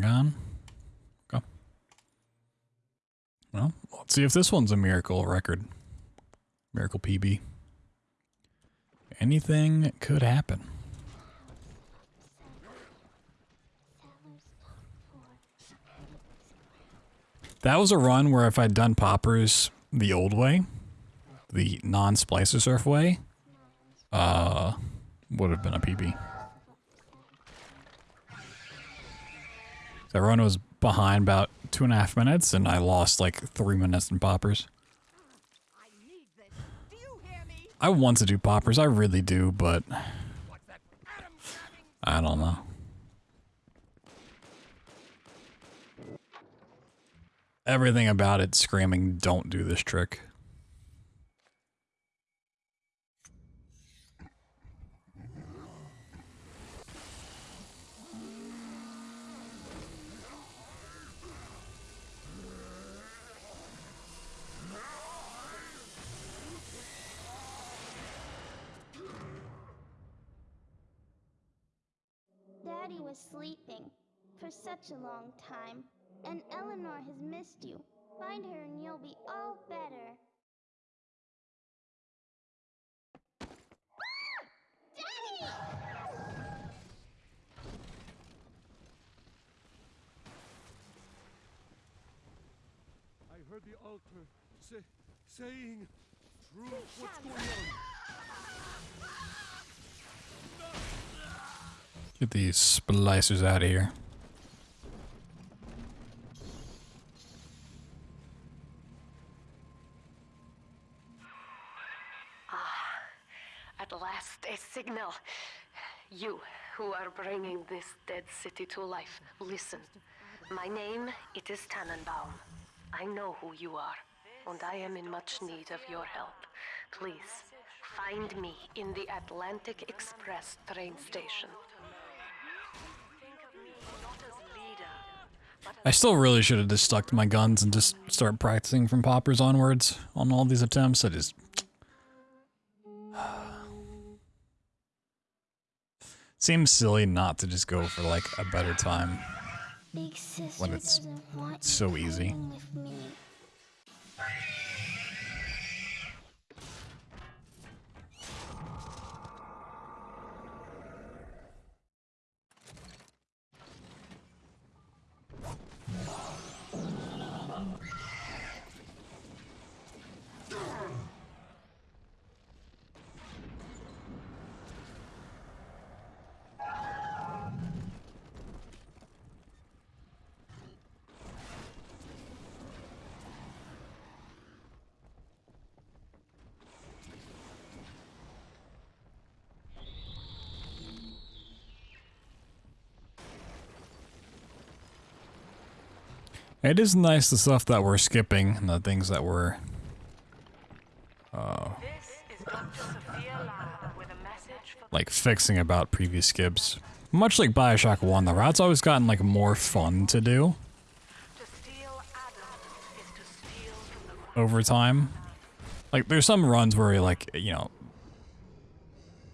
Hang on. Okay. Well, let's see if this one's a miracle record. Miracle PB. Anything could happen. That was a run where if I'd done Pauper's the old way, the non-splicer surf way, uh, would have been a PB. That run was behind about two and a half minutes, and I lost like three minutes in Pauper's. I want to do Pauper's, I really do, but I don't know. Everything about it screaming, don't do this trick. Was sleeping for such a long time, and Eleanor has missed you. Find her and you'll be all better. Ah! Daddy! I heard the altar say, saying, "True, what's going on?" Get these splicers out of here. Ah, at last, a signal. You, who are bringing this dead city to life, listen. My name, it is Tenenbaum. I know who you are, and I am in much need of your help. Please, find me in the Atlantic Express train station. I still really should have just stuck to my guns and just start practicing from Pauper's onwards on all these attempts. I just... Seems silly not to just go for like a better time. When it's so easy. It is nice the stuff that we're skipping and the things that we're uh, like fixing about previous skips. Much like Bioshock 1, the route's always gotten like more fun to do to to over time. Like there's some runs where you're like, you know,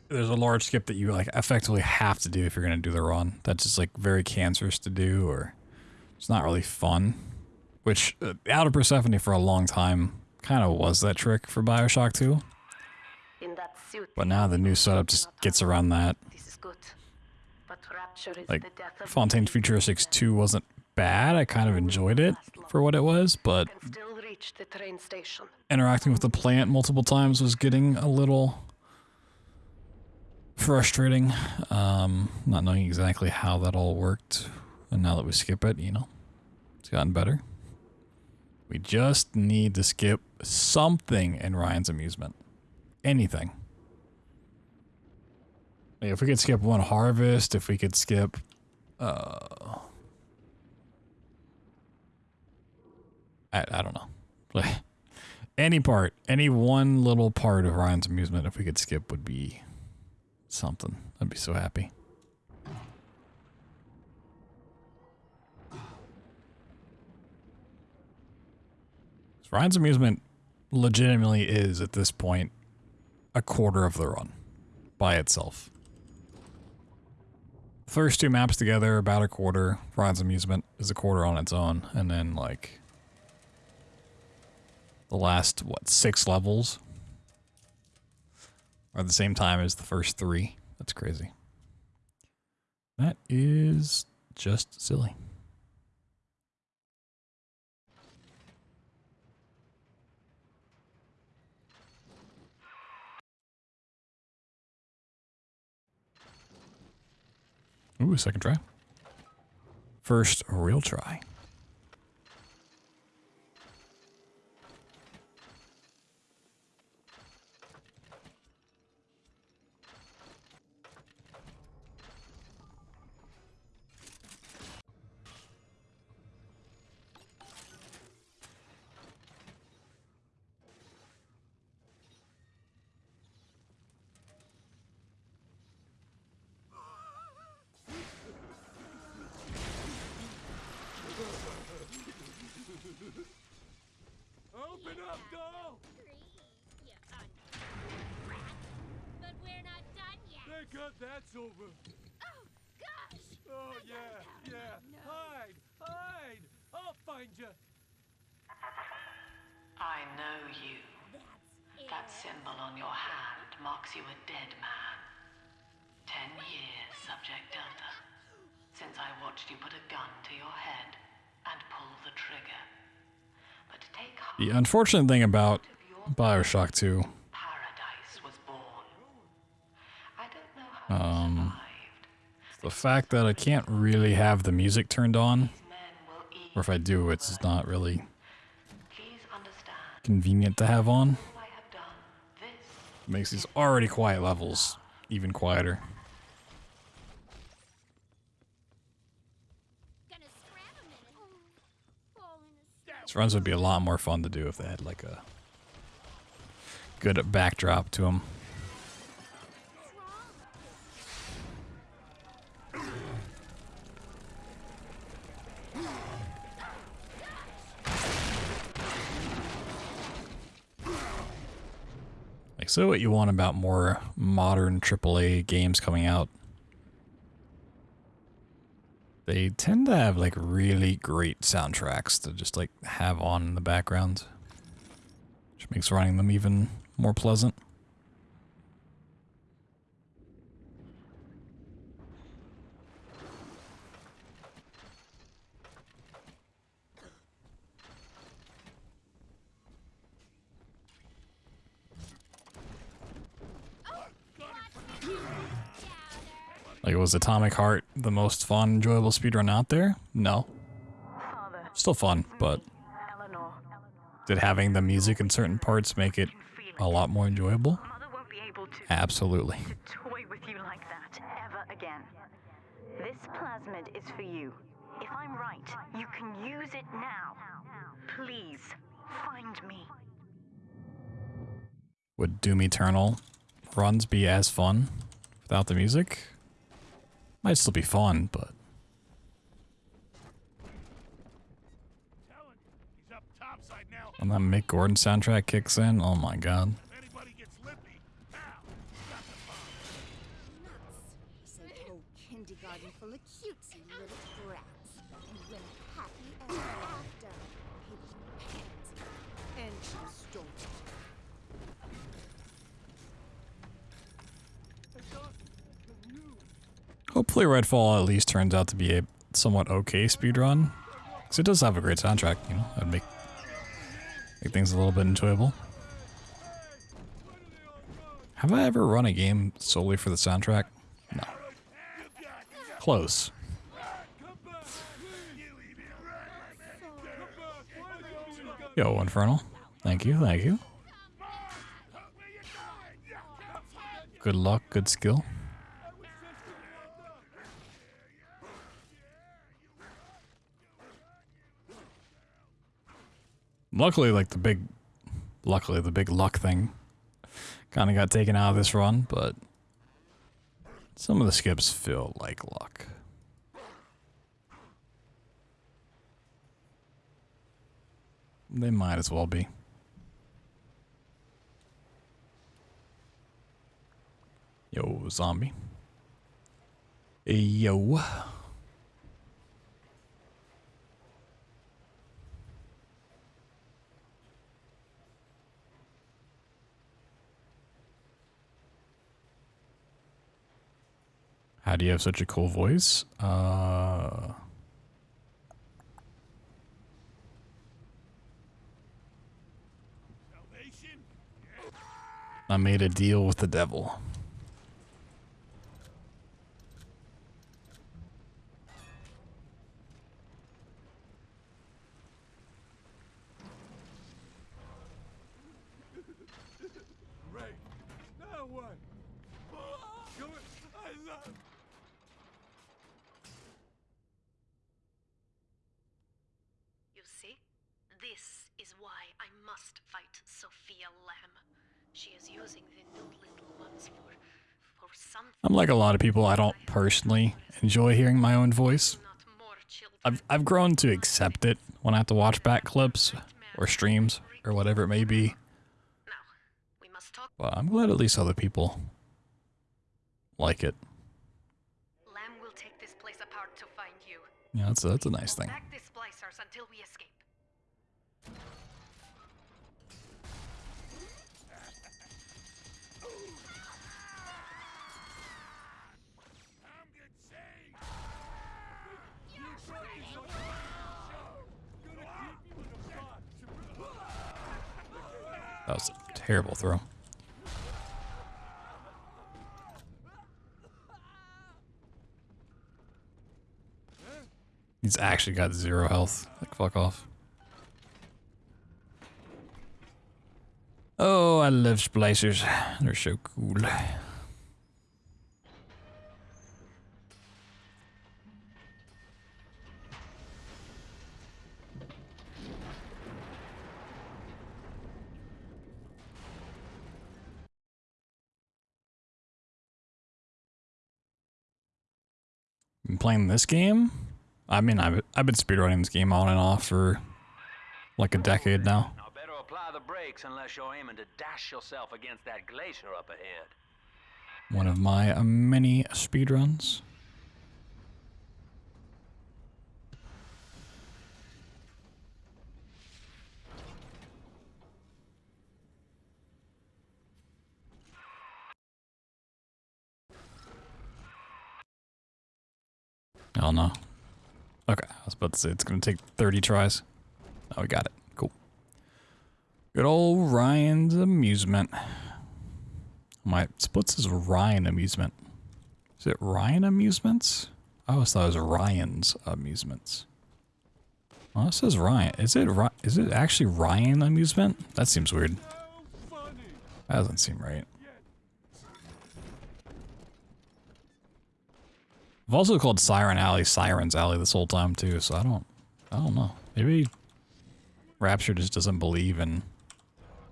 there's a large skip that you like effectively have to do if you're gonna do the run. That's just like very cancerous to do or it's not really fun. Which uh, out of Persephone for a long time kind of was that trick for Bioshock 2. in that suit. But now the new setup just gets around that. This is good. But rapture is Like the death of Fontaine Futuristics 2 wasn't bad. I kind of enjoyed it for what it was, but still reach the train station. interacting with the plant multiple times was getting a little frustrating. Um, not knowing exactly how that all worked. And now that we skip it, you know, it's gotten better. We just need to skip something in Ryan's amusement. Anything. If we could skip one harvest, if we could skip, uh, I, I don't know. Any part, any one little part of Ryan's amusement, if we could skip, would be something. I'd be so happy. Ryan's amusement legitimately is at this point a quarter of the run by itself. The first two maps together about a quarter. Ryan's Amusement is a quarter on its own, and then like the last what six levels are the same time as the first three. That's crazy. That is just silly. Ooh, second try. First real try. Unfortunate thing about Bioshock 2 paradise was born. I don't know how you Um, the fact that I can't really have the music turned on, Men will eat. or if I do, it's not really convenient to have on. all I have done, this makes these already quiet levels even quieter. gonna scrap a minute. Oh, fall in a These runs would be a lot more fun to do if they had like a good backdrop to them. Like, so what you want about more modern AAA games coming out? They tend to have like really great soundtracks to just like have on in the background, which makes running them even more pleasant. Like, was Atomic Heart the most fun, enjoyable speedrun out there? No. Still fun, but did having the music in certain parts make it a lot more enjoyable? Mother won't be able to Absolutely. toy with you like that ever again. This plasmid is for you. If I'm right, you can use it now. Please, find me. Would Doom Eternal runs be as fun without the music? Might still be fun, but when that Mick Gordon soundtrack kicks in, oh my god. Full of cutesy little brats. And when happy ever after, pigeon pants. And she stole it. Hopefully Redfall at least turns out to be a somewhat okay speedrun. Because it does have a great soundtrack, you know, that'd make, make things a little bit enjoyable. Have I ever run a game solely for the soundtrack? No. Close. Yo, Infernal. Thank you, thank you. Good luck, good skill. Luckily, like the big, luckily the big luck thing kind of got taken out of this run, but some of the skips feel like luck. They might as well be. Yo, zombie. Yo. How do you have such a cool voice? Uh I made a deal with the devil. Ray, now what? Come on, I love. You see? This is why I must fight Sophia Lamb. She is using the new little ones for for something. I'm like a lot of people, I don't personally enjoy hearing my own voice. Not more children. I've I've grown to accept it when I have to watch back clips or streams or whatever it may be. Now, we must talk. But I'm glad at least other people like it. Lamb will take this place apart to find you. Yeah, that's a, that's a nice thing. Terrible throw. He's actually got zero health. Like, fuck off. Oh, I love splicers. They're so cool. Been playing this game? I mean, I've, I've been speedrunning this game on and off for like a decade now. Now better apply the brakes unless you're aiming to dash yourself against that glacier up ahead. One of my many speedruns. Oh no. Okay, I was about to say it's gonna take 30 tries. Oh, we got it. Cool. Good old Ryan's amusement. My splits is Ryan Amusement. Is it Ryan Amusements? I always thought it was Ryan's Amusements. Well, it says Ryan. Is it Is it actually Ryan Amusement? That seems weird. That doesn't seem right. I've also called Siren Alley Sirens Alley this whole time too, so I don't, I don't know. Maybe Rapture just doesn't believe in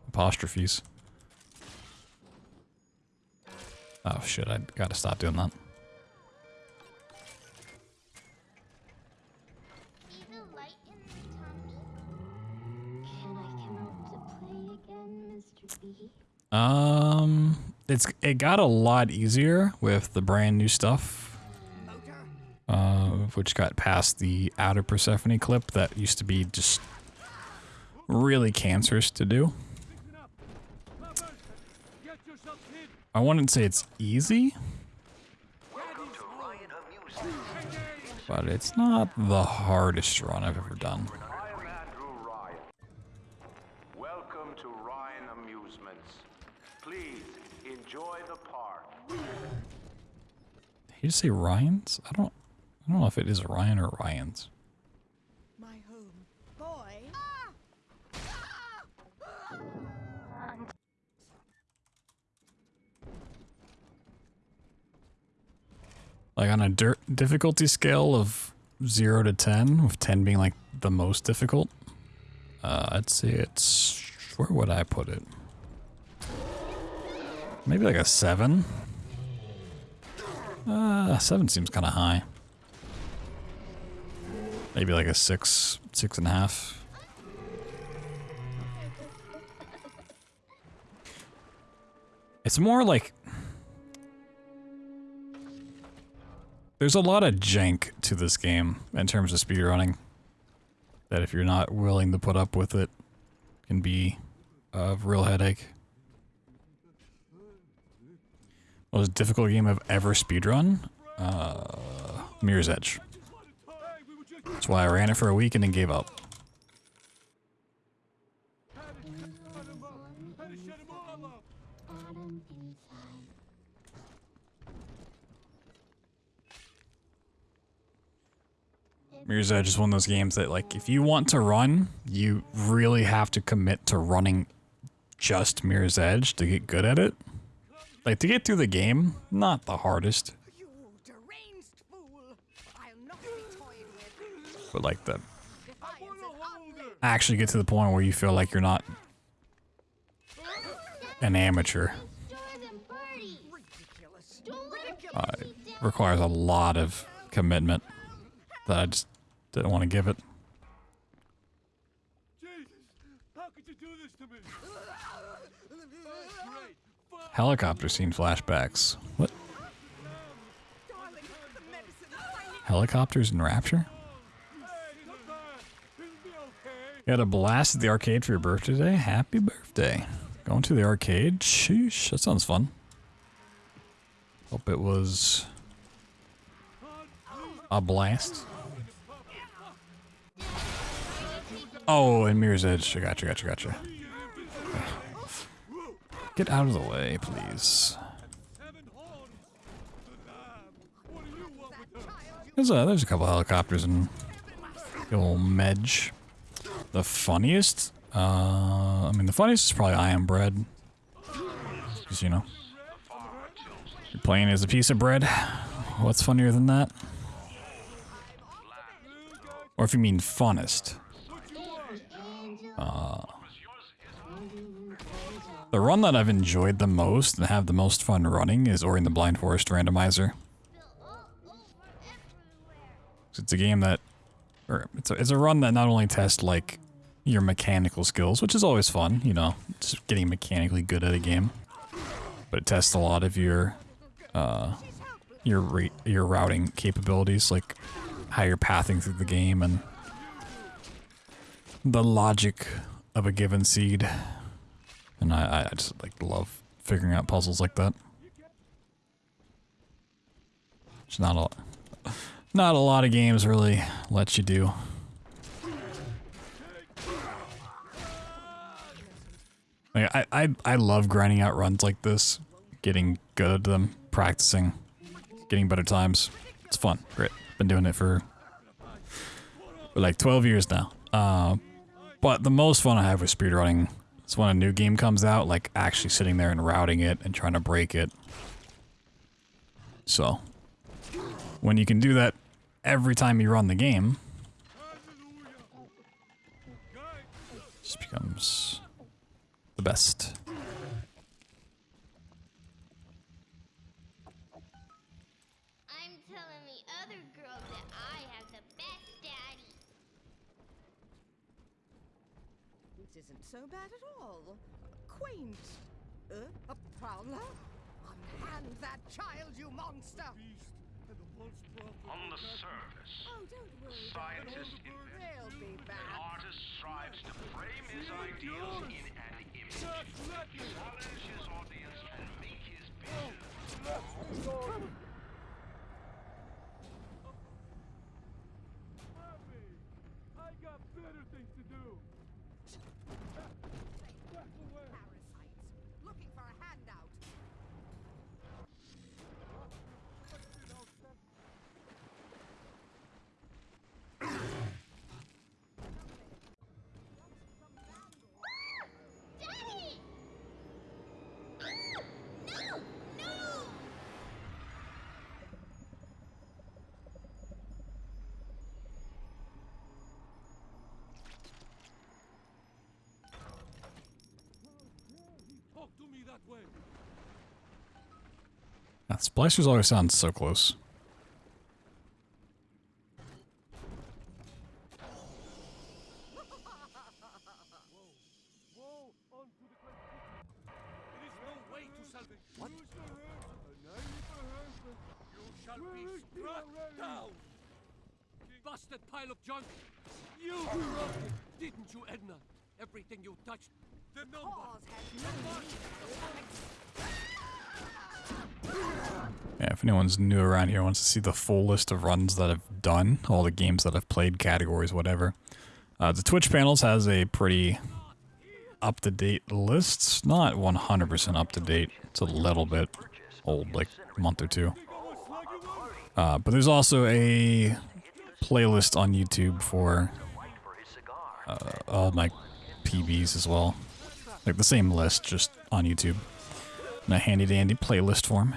apostrophes. Oh shit! I gotta stop doing that. Either light in the tummy. Can I come out to play again, Mr. B? Um, it's it got a lot easier with the brand new stuff. Which got past the outer Persephone clip that used to be just really cancerous to do. Listen up. Come on. Get yourself hid. I wouldn't say it's easy, Welcome to Ryan Amusement. but it's not the hardest run I've ever done. I am Andrew Ryan. Welcome to Ryan Amusements. Please enjoy the park. Did you say Ryan's? I don't. I don't know if it is Ryan or Ryan's. My home. Boy. Like on a dirt difficulty scale of zero to ten, with ten being like the most difficult. Uh, I'd say it's where would I put it? Maybe like a seven. Uh, seven seems kind of high. Maybe like a six, six and a half. It's more like there's a lot of jank to this game in terms of speedrunning. That if you're not willing to put up with it, can be a real headache. Most difficult game I've ever speedrun? Uh, Mirror's Edge. That's why I ran it for a week and then gave up. Edge is one of those games that, like, if you want to run, you really have to commit to running just Mirror's Edge to get good at it. Like, to get through the game, not the hardest, You deranged fool! I'll not be toyed with. But like the Defiance and hunger. actually get to the point where you feel like you're not an amateur Destroy them, Birdie! Ridiculous. Don't let him uh, it requires a lot of commitment that I just didn't want to give it. Jesus, how could you do this to me? Great. Fuck. Helicopter scene flashbacks. What? Darling, the medicine. I need Helicopters in Rapture? Hey, come back. It'll be okay. You had a blast at the arcade for your birthday today? Happy birthday. Going to the arcade? Sheesh, that sounds fun. Hope it was a blast. Oh, and Mirror's Edge. I gotcha, gotcha, gotcha. Get out of the way, please. There's a, there's a couple helicopters in the old Medge. The funniest? Uh, I mean, the funniest is probably I Am Bread. Because, you know, you're playing as a piece of bread. What's funnier than that? Or if you mean funnest. Uh, the run that I've enjoyed the most and have the most fun running is Ori and the Blind Forest Randomizer. It's a game that, or it's a, it's a run that not only tests like your mechanical skills, which is always fun, you know, just getting mechanically good at a game, but it tests a lot of your, uh, your your routing capabilities, like how you're pathing through the game and the logic of a given seed. And I, I just like love figuring out puzzles like that. It's not a not a lot of games really let you do. Like I, I I love grinding out runs like this, getting good at them, practicing, getting better times. It's fun. Great. Been doing it for, for like 12 years now. Uh, but the most fun I have with speedrunning is when a new game comes out, like actually sitting there and routing it and trying to break it. So, when you can do that every time you run the game, just becomes best. His audience and make his vision. That splicers always sound so close. Whoa, onto the great kitchen. It is no way to salvage. What? Use the herbs. A knife, a herb. You shall be struck down! Busted pile of junk! You brought it, didn't you, Edna? Everything you touched, the number! Cause has no Anyone's new around here wants to see the full list of runs that I've done, all the games that I've played, categories, whatever, uh, the Twitch panels has a pretty up-to-date list. Not 100% up-to-date. It's a little bit old, like a month or two. Uh, but there's also a playlist on YouTube for uh, all my PBs as well. Like the same list, just on YouTube. In a handy dandy playlist form.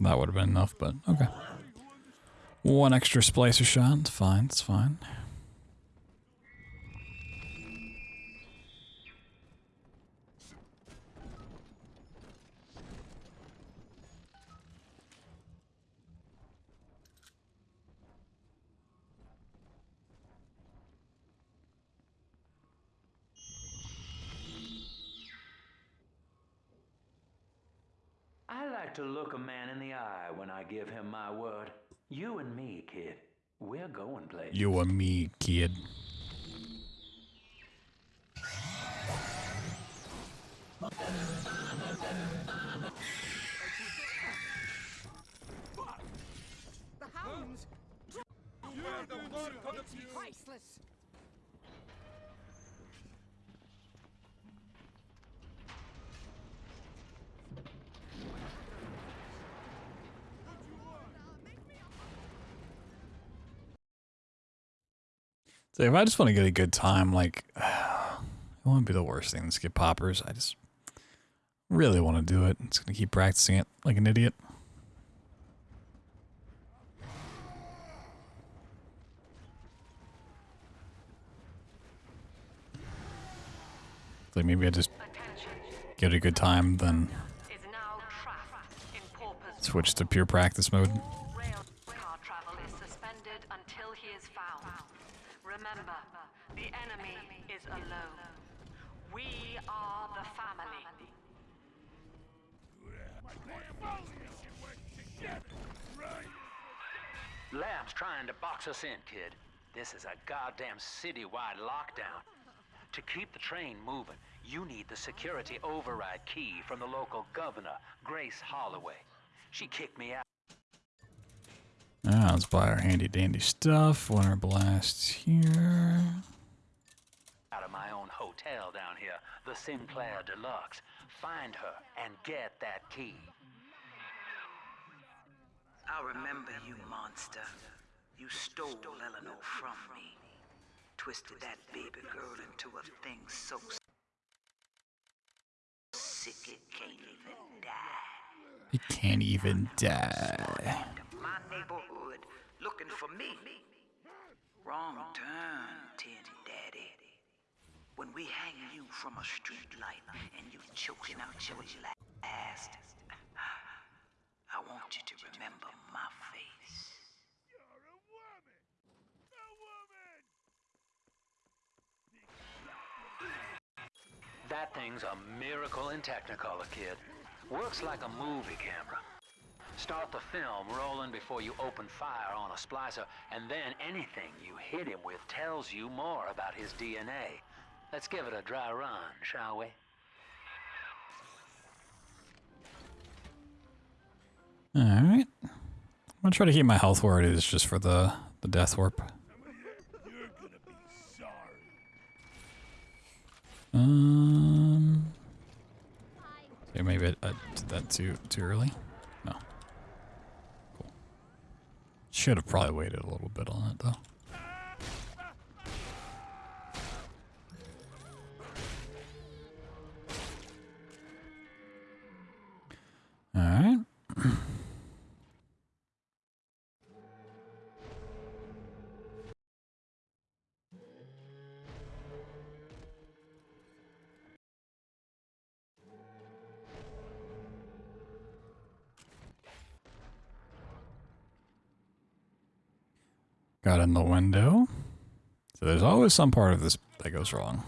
That would have been enough, but okay. One extra splicer shot, it's fine, it's fine. You and me, kid. The hounds! You have the mark on the Priceless! So if I just want to get a good time, like, it won't be the worst thing to skip Pauper's. I just really want to do it. It's going to keep practicing it like an idiot. Like maybe I just get a good time, then Is now trapped in Pauper's switch to pure practice mode. rail car travel is suspended until he is found. Remember, the enemy is alone. We are the family. Lamb's trying to box us in, kid. This is a goddamn citywide lockdown. To keep the train moving, you need the security override key from the local governor, Grace Holloway. She kicked me out. Ah, let's buy our handy dandy stuff. Winter blasts here. out of my own hotel down here, the Sinclair Deluxe. Find her and get that key. I remember you, monster. You stole Eleanor from me. Twisted that baby girl into a thing so sick it can't even die. It can't even die. My neighborhood looking for me. Wrong turn, Tin Daddy. When we hang you from a street light and you choking out your last, I want you to remember my face. That thing's a miracle in Technicolor, kid. Works like a movie camera. Start the film rolling before you open fire on a splicer, and then anything you hit him with tells you more about his DNA. Let's give it a dry run, shall we? Gonna try to keep my health where it is just for the, the death warp. Um. Yeah, maybe I, I did that too too early. No. Cool. Should have probably waited a little bit on it though. All right. In the window. So there's always some part of this that goes wrong.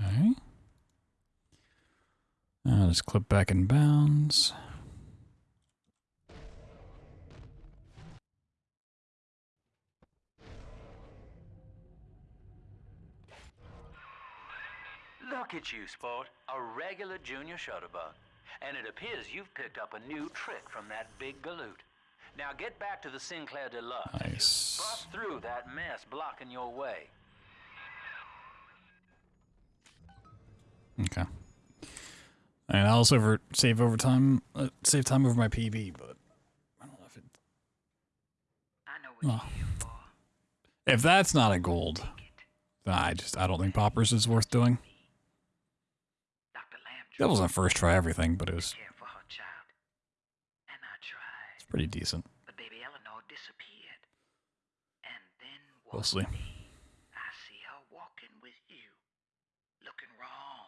Okay. I'll just clip back in bounds. Look at you, sport. A regular junior shutterbug. And it appears you've picked up a new trick from that big galoot. Now get back to the Sinclair Deluxe. and just Nice. Bust through that mess blocking your way. Okay. And I'll also over save over time, uh, save time over my PB, but I don't know if it. I know oh. if that's not a gold, I just I don't think Pauper's is worth doing. That wasn't first try everything, but it was. It's pretty decent. But baby Eleanor disappeared. And then We'll see. I see her walking with you. Looking wrong.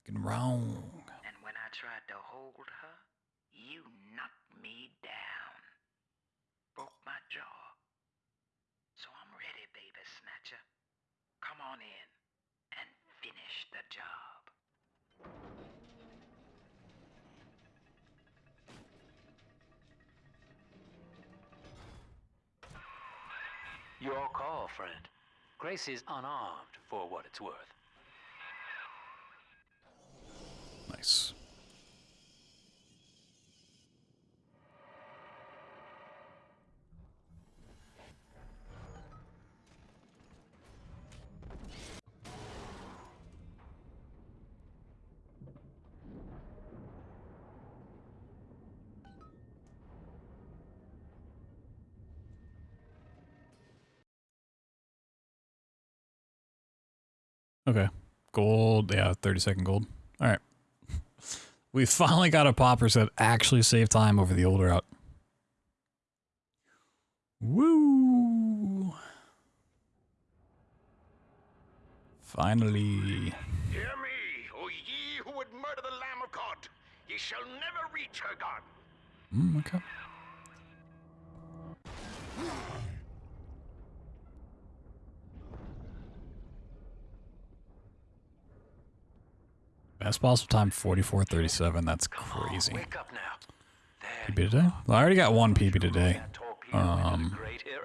Looking wrong. And when I tried to hold her, you knocked me down. Broke my jaw. So I'm ready, baby snatcher. Come on in and finish the job. Your call, friend. Grace is unarmed for what it's worth. Nice. Okay. Gold. Yeah, 30 second gold. All right. We finally got a Pauper's that actually saved time over the old route. Woo! Finally. Hear me, O ye who would murder the Lamb of God. Ye shall never reach her God. Mm, okay. Best possible time 44.37. That's crazy. Wake up now. PB today? Well, I already got one PB today. Um,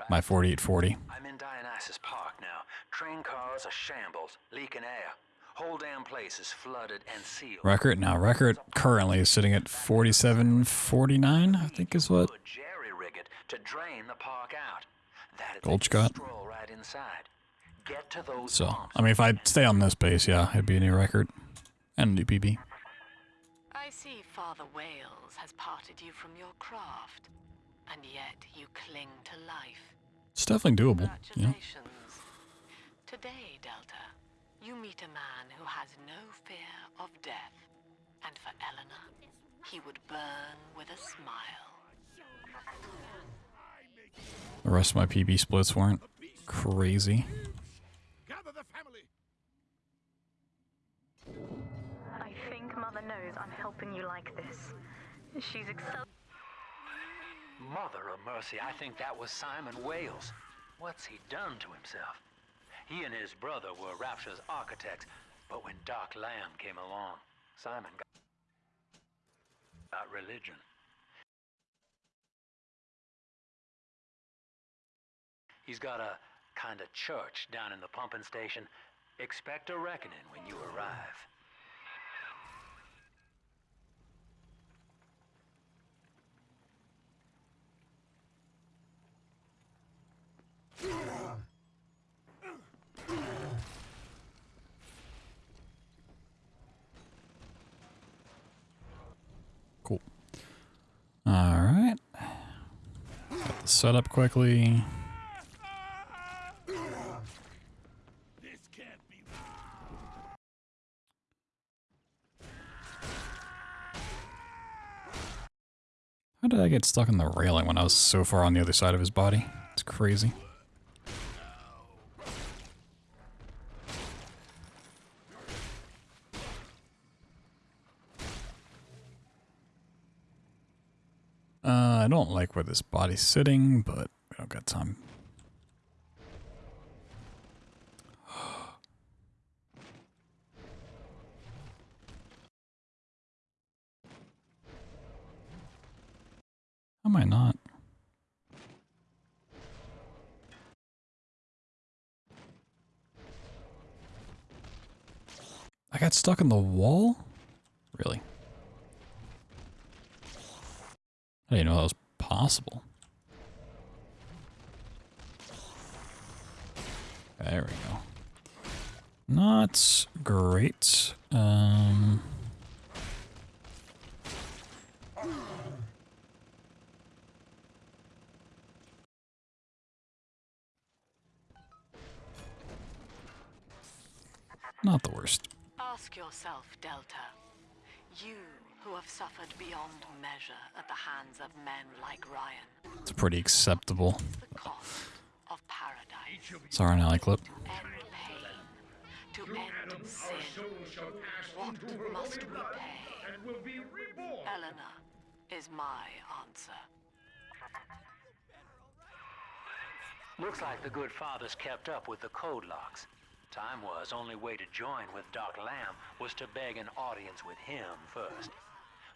my 4840. I'm in Dionysus Park now. Train cars are shambles, leaking air. Whole damn place is flooded and sealed. Record now. Record currently is sitting at 47.49. I think is what. Jerry rig it to drain the park out. Got. right inside. Get to those So, I mean, if I stay on this base, yeah, it'd be a new record and a new PB. I see Father Wales has parted you from your craft, and yet you cling to life. It's definitely doable. You know. Congratulations. Today, Delta, you meet a man who has no fear of death, and for Eleanor, he would burn with a smile. The rest of my PB splits weren't crazy. Gather the family. I think Mother knows I'm helping you like this. She's excel. Mother of mercy, I think that was Simon Wales. What's he done to himself? He and his brother were Rapture's architects, but when Doc Lamb came along, Simon got about religion. He's got a kind of church down in the pumping station. Expect a reckoning when you arrive. Cool. All right. The setup quickly. How did I get stuck in the railing when I was so far on the other side of his body? It's crazy. Uh, I don't like where this body's sitting, but we don't got time I not? I got stuck in the wall? Really? I didn't know that was possible. There we go. Not great. Um... Not the worst. Ask yourself, Delta. You who have suffered beyond measure at the hands of men like Ryan. It's pretty acceptable. The cost of paradise. Sorry, Nelly clip. To end pain. To end sin. What must we pay? Eleanor is my answer. Looks like the good father's kept up with the code locks. Time was, only way to join with Doc Lamb was to beg an audience with him first.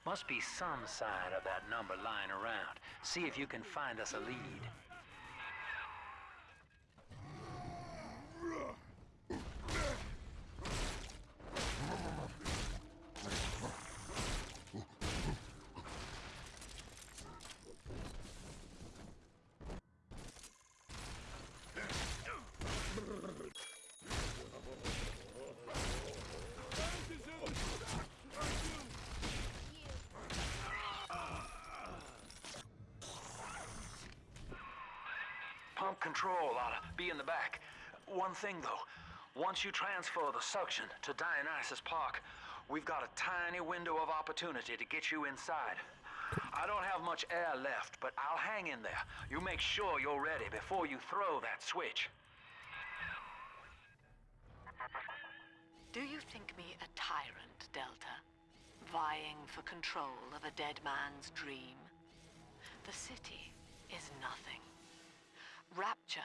Must be some sign of that number lying around. See if you can find us a lead. Control ought to be in the back. One thing though, once you transfer the suction to Dionysus Park, we've got a tiny window of opportunity to get you inside. I don't have much air left, but I'll hang in there. You make sure you're ready before you throw that switch. Do you think me a tyrant, Delta? Vying for control of a dead man's dream? The city is nothing. Rapture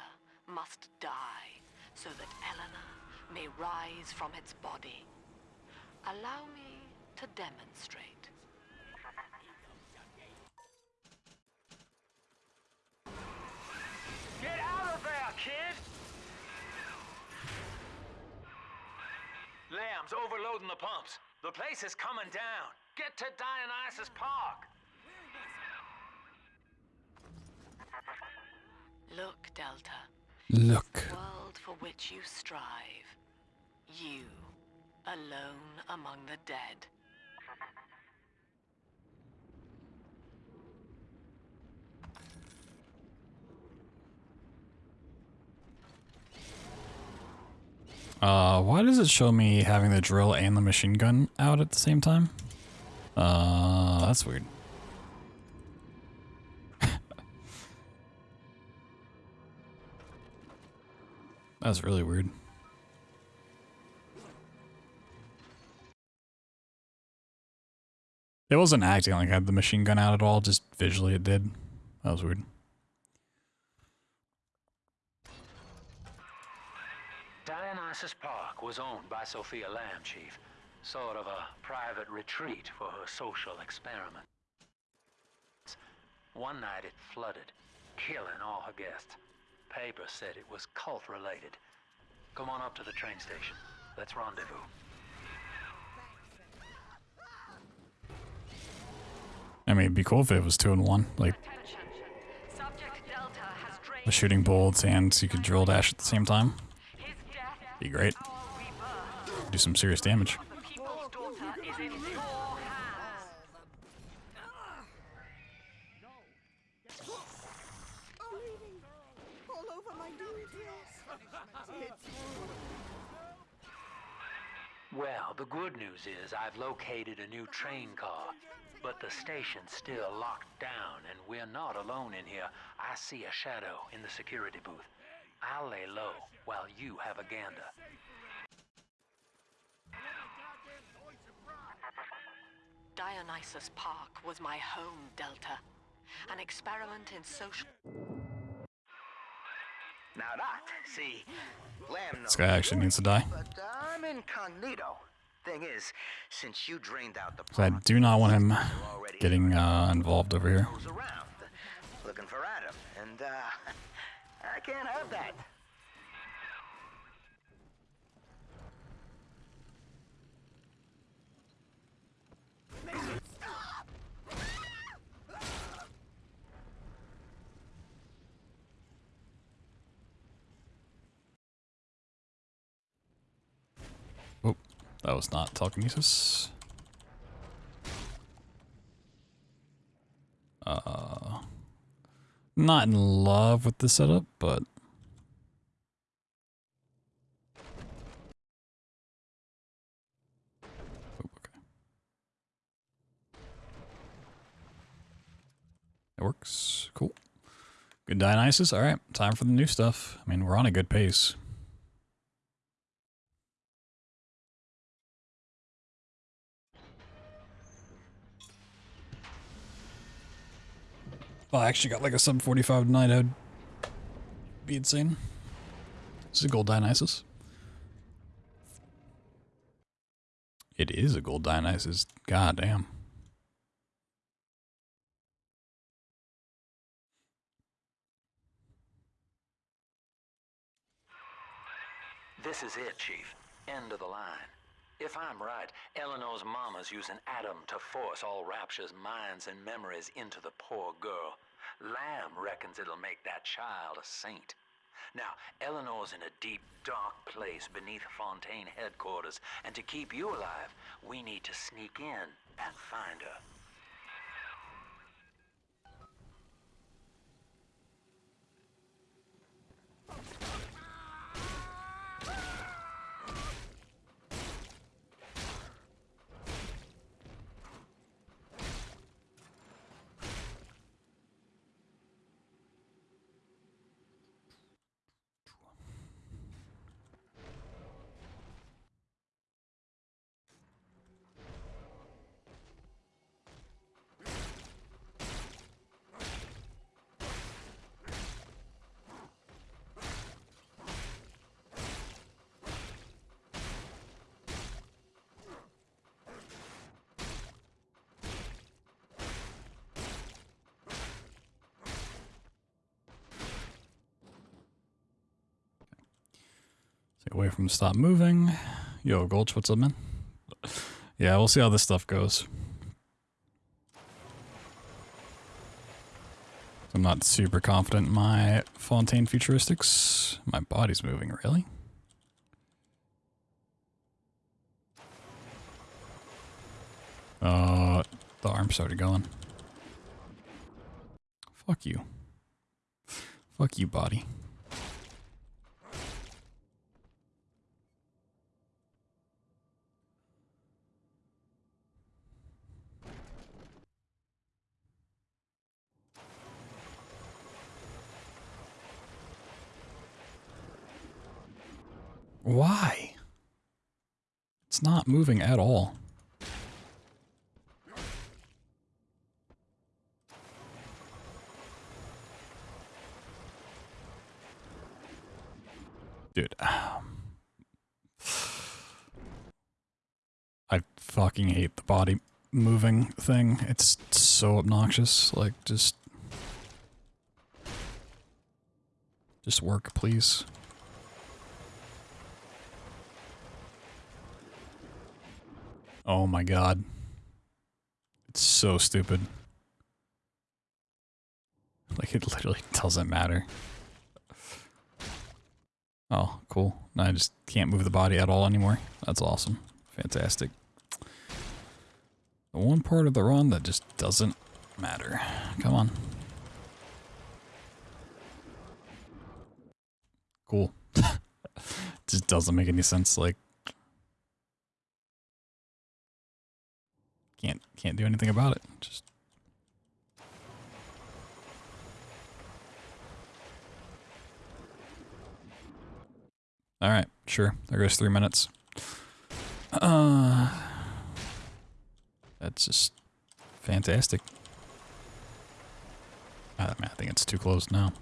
must die so that Eleanor may rise from its body. Allow me to demonstrate. Get out of there, kid! Lamb's overloading the pumps. The place is coming down. Get to Dionysus Park. Look, Delta. Look. The world for which you strive. You, alone among the dead. Uh, why does it show me having the drill and the machine gun out at the same time? Uh, that's weird. That's really weird. It wasn't acting like I had the machine gun out at all, just visually it did. That was weird. Dionysus Park was owned by Sophia Lamb, Chief. Sort of a private retreat for her social experiment. One night it flooded, killing all her guests. Paper said it was cult-related. Come on up to the train station. Let's rendezvous. I mean, it'd be cool if it was two in one, like the shooting bolts and you could drill dash at the same time. Be great. Do some serious damage. All over my details. It's Well, the good news is I've located a new train car, but the station's still locked down and we're not alone in here. I see a shadow in the security booth. I'll lay low while you have a gander. Dionysus Park was my home, Delta. An experiment in social. Now that, see, Lamb This guy actually needs to die. But I'm incognito. Thing is, since you drained out the So I do not want him getting uh, involved over here. looking for Adam, and uh, I can't have that. That was not telekinesis. Uh, not in love with the setup, but Oh, okay. It works. Cool. Good Dionysus. All right, time for the new stuff. I mean, we're on a good pace. Oh, I actually got like a sub 45 night out. Be insane. This is a gold Dionysus. It is a gold Dionysus. God damn. This is it, Chief. End of the line. If I'm right, Eleanor's mama's using Adam to force all Rapture's minds and memories into the poor girl. Lamb reckons it'll make that child a saint. Now, Eleanor's in a deep, dark place beneath Fontaine headquarters, and to keep you alive, we need to sneak in and find her. Away from stop moving. Yo, Gulch, what's up, man? Yeah, we'll see how this stuff goes. I'm not super confident in my Fontaine futuristics. My body's moving, really? Uh, the arm started going. Fuck you. Fuck you, body. Why? It's not moving at all. Dude. Um, I fucking hate the body moving thing. It's so obnoxious. Like, just... Just work, please. Oh my god. It's so stupid. Like, it literally doesn't matter. Oh, cool. Now I just can't move the body at all anymore. That's awesome. Fantastic. The one part of the run that just doesn't matter. Come on. Cool. just doesn't make any sense. Like, can't can't do anything about it. Just All right, sure. There goes 3 minutes. Uh That's just fantastic. I, mean, I think it's too close now.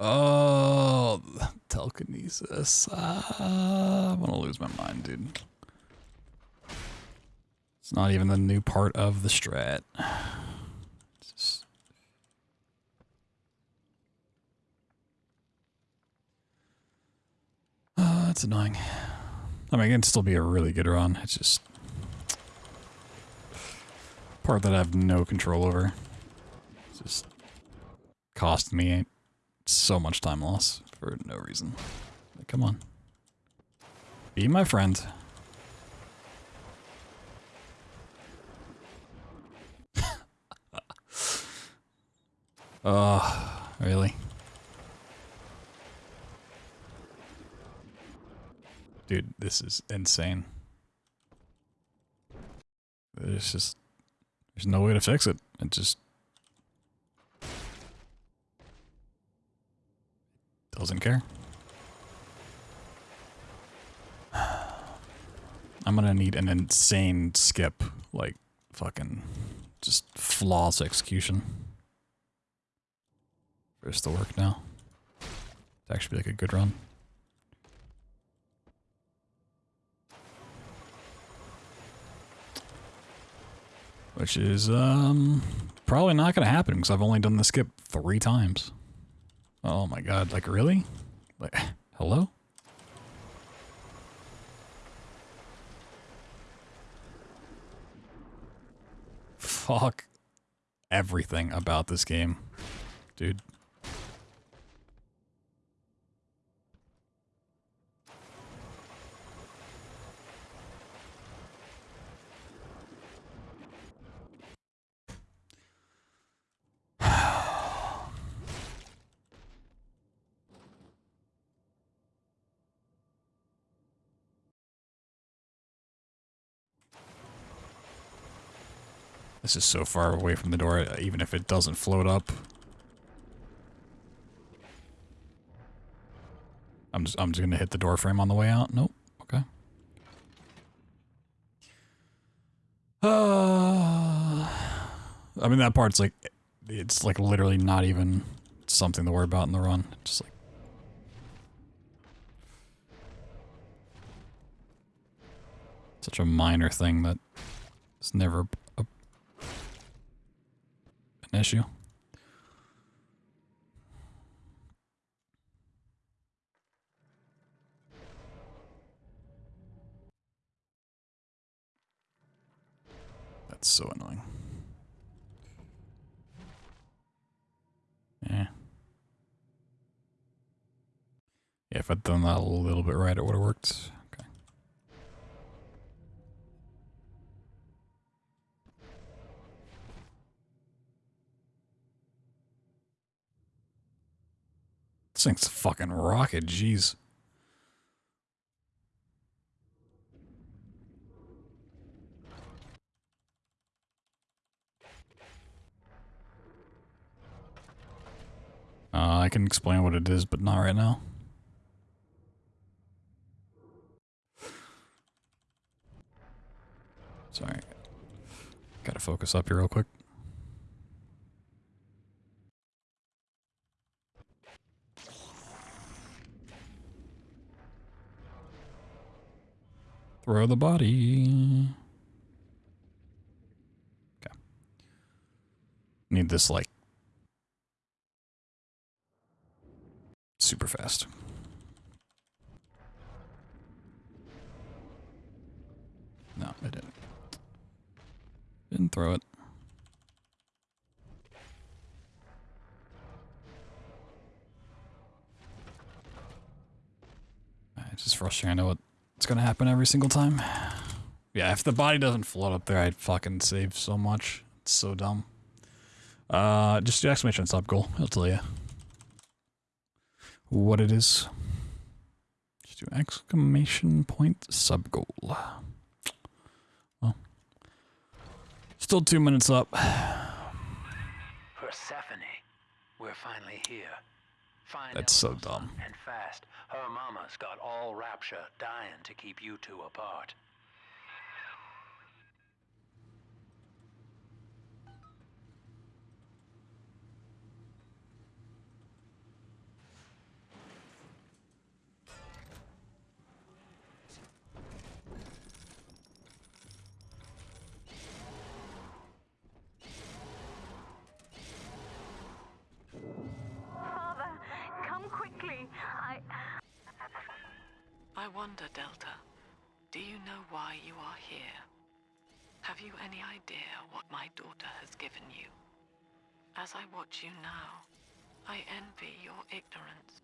Oh, telekinesis. Uh, I'm gonna lose my mind, dude. It's not even the new part of the strat. It's just... Uh, that's annoying. I mean, it can still be a really good run. It's just part that I have no control over. It's just cost me so much time loss for no reason. Like, come on. Be my friend. Oh, really? Dude, this is insane. There's just, there's no way to fix it. It just doesn't care. I'm gonna need an insane skip, like fucking just flawless execution this to work now. To actually like a good run. Which is um probably not gonna happen because I've only done the skip three times. Oh my god, like really? Like hello? Fuck everything about this game. Dude. This is so far away from the door, even if it doesn't float up. I'm just, I'm just gonna hit the door frame on the way out. Nope. Okay. Uh, I mean, that part's like, it's like literally not even something to worry about in the run. Just like. Such a minor thing that it's never an issue. That's so annoying. Yeah. Yeah, if I'd done that a little bit right, it would have worked. This thing's a fucking rocket, jeez. Uh, I can explain what it is, but not right now. Sorry. Gotta focus up here real quick. Throw the body. Okay. Need this, like, super fast. No, I didn't. Didn't throw it. It's just frustrating. I know what it's gonna happen every single time. Yeah, if the body doesn't float up there, I'd fucking save so much. It's so dumb. Uh, just do exclamation sub goal. I'll tell you what it is. Just do exclamation point sub goal. Well, still two minutes up. Persephone, we're finally here. Find That's so dumb. And fast. Her mama's got all rapture, dying to keep you two apart. Wonder, Delta, do you know why you are here? Have you any idea what my daughter has given you? As I watch you now, I envy your ignorance.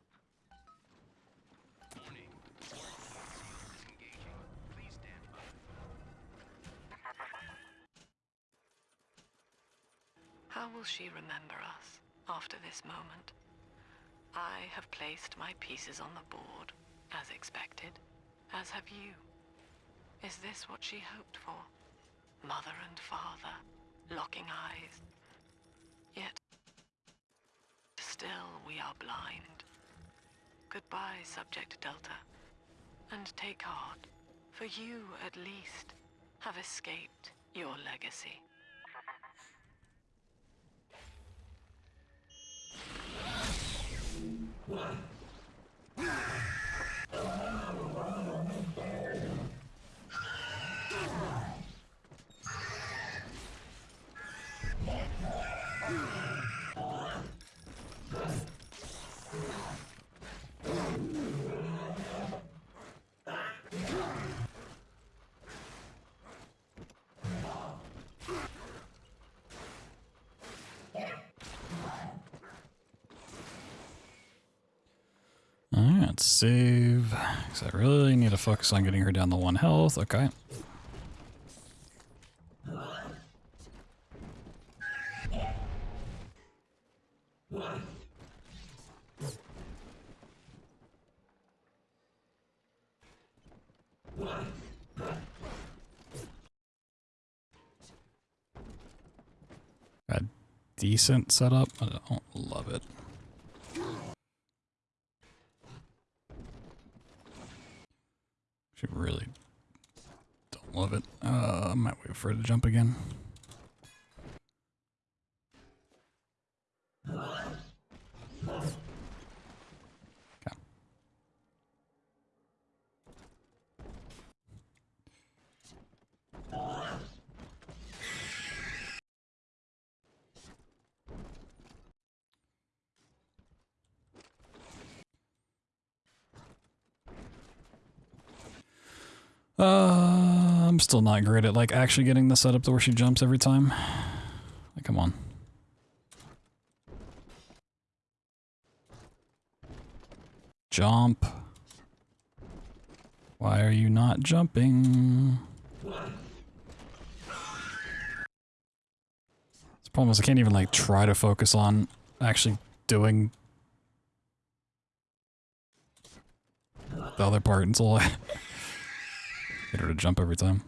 How will she remember us after this moment? I have placed my pieces on the board, as expected, as have you. Is this what she hoped for? Mother and father, locking eyes. Yet, still we are blind. Goodbye, Subject Delta. And take heart, for you, at least, have escaped your legacy. Alright, let's save. Because I really need to focus on getting her down to one health. Okay. A decent setup. I don't love it. She really don't love it. Uh, I might wait for her to jump again. Okay. Uh, I'm still not great at like actually getting the setup to where she jumps every time. Like, come on. Jump. Why are you not jumping? The problem is I can't even like try to focus on actually doing the other part until I get her to jump every time.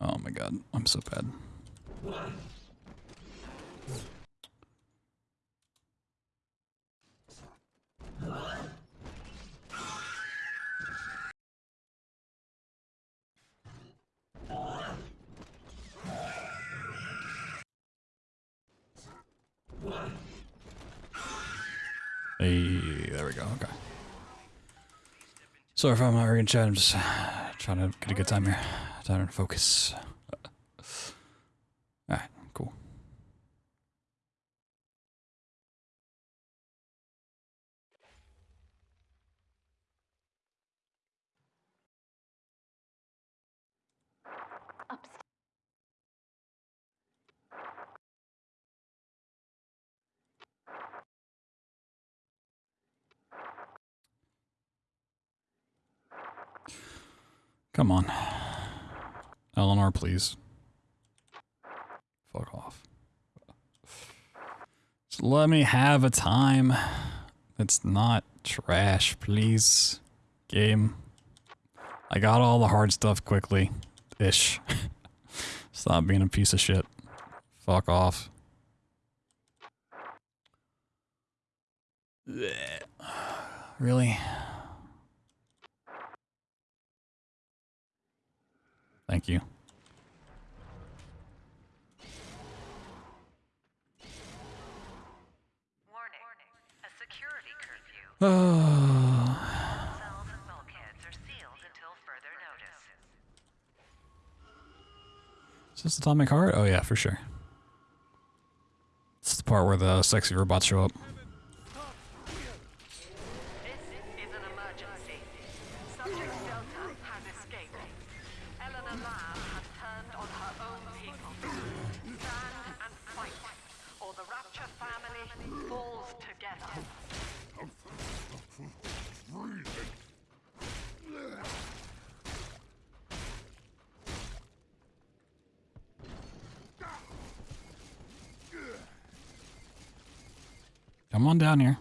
Oh my god, I'm so bad. Hey, there we go. Okay. Sorry if I'm not reading chat. I'm just trying to get a good time here. Trying to focus. Alright, cool. Come on. Eleanor, please. Fuck off. Just let me have a time. It's not trash, please. Game. I got all the hard stuff quickly. Ish. Stop being a piece of shit. Fuck off. Really? Thank you. Oh. Is this Atomic Heart? Oh yeah, for sure. It's the part where the sexy robots show up. Come on down here.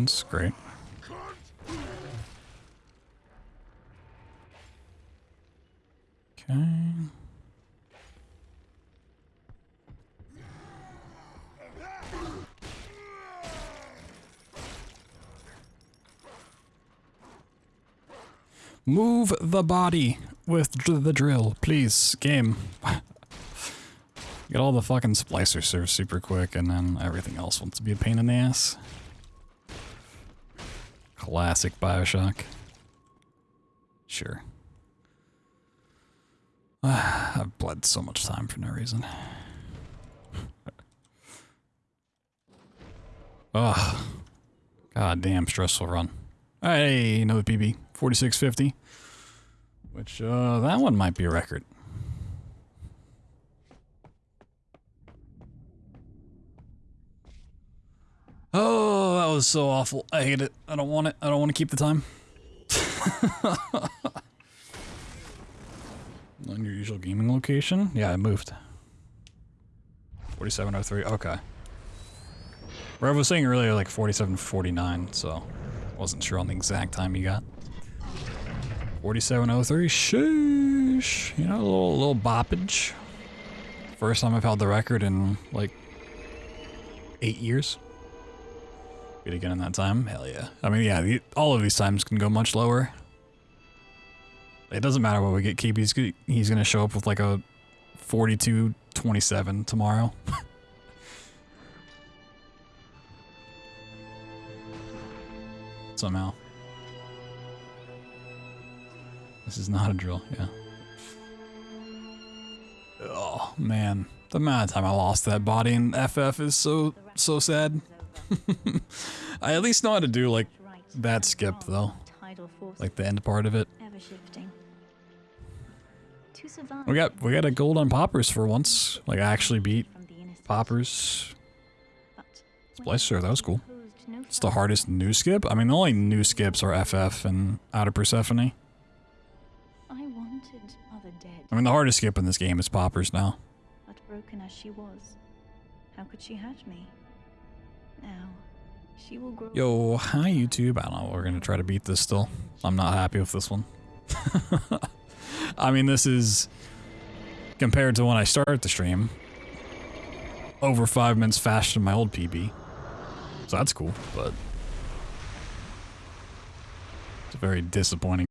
Happens. Great. Okay. Move the body with dr- the drill, please, game. Get all the fucking splicer served super quick, and then everything else wants to be a pain in the ass. Classic Bioshock. Sure. I've bled so much time for no reason. Ugh. God damn stressful run. Hey, another PB. 4650. Which, uh, that one might be a record. Was so awful. I hate it. I don't want it. I don't want to keep the time. On your usual gaming location? Yeah, I moved. 4703, okay. Rev was saying earlier like 4749, so wasn't sure on the exact time you got. 4703, sheesh. You know, a little, little boppage. First time I've held the record in like eight years. Get again in that time? Hell yeah. I mean, yeah, the, all of these times can go much lower. It doesn't matter what we get. Keep he's, he's gonna show up with like a 42-27 tomorrow. Somehow. This is not a drill, yeah. Oh, man. The amount of time I lost that body in FF is so, so sad. I at least know how to do, like, that skip, though. Like, the end part of it. We got we got a gold on Pauper's for once. Like I actually beat Pauper's. Splicer, that was cool. It's the hardest new skip. I mean, the only new skips are FF and Out of Persephone. I wanted Mother dead, I mean, the hardest skip in this game is Pauper's now. but broken as she was, how could she hurt me? Now, she will grow. Yo, hi YouTube. I don't know. We're gonna try to beat this still. I'm not happy with this one. I mean, this is compared to when I started the stream. Over five minutes faster than my old PB. So that's cool, but it's very disappointing.